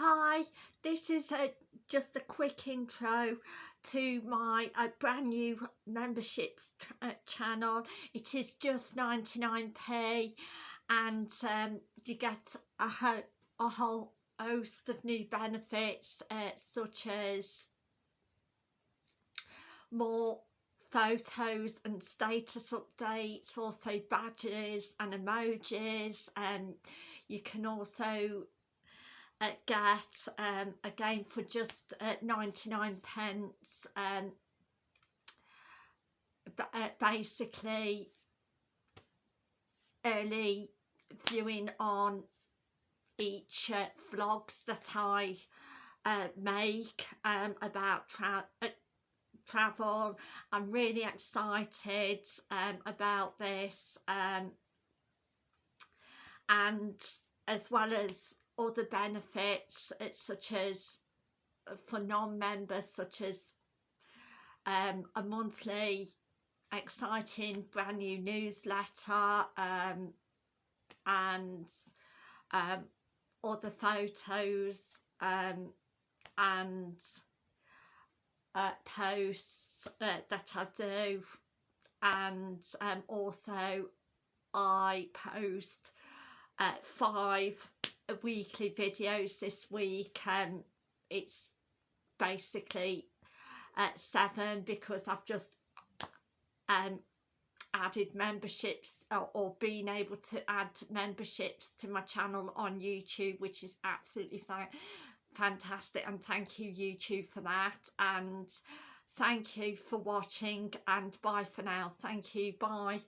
Hi, this is a, just a quick intro to my uh, brand new memberships uh, channel. It is just 99p and um, you get a, ho a whole host of new benefits uh, such as more photos and status updates also badges and emojis and um, you can also uh, get um, again for just uh, 99 pence um, uh, basically early viewing on each uh, vlogs that I uh, make um, about tra uh, travel. I'm really excited um, about this um, and as well as other benefits such as uh, for non-members such as um, a monthly exciting brand new newsletter um, and um, other photos um, and uh, posts uh, that I do. And um, also I post uh, five weekly videos this week and it's basically at seven because I've just um, added memberships or, or been able to add memberships to my channel on YouTube which is absolutely fine fantastic and thank you YouTube for that. And thank you for watching and bye for now. Thank you bye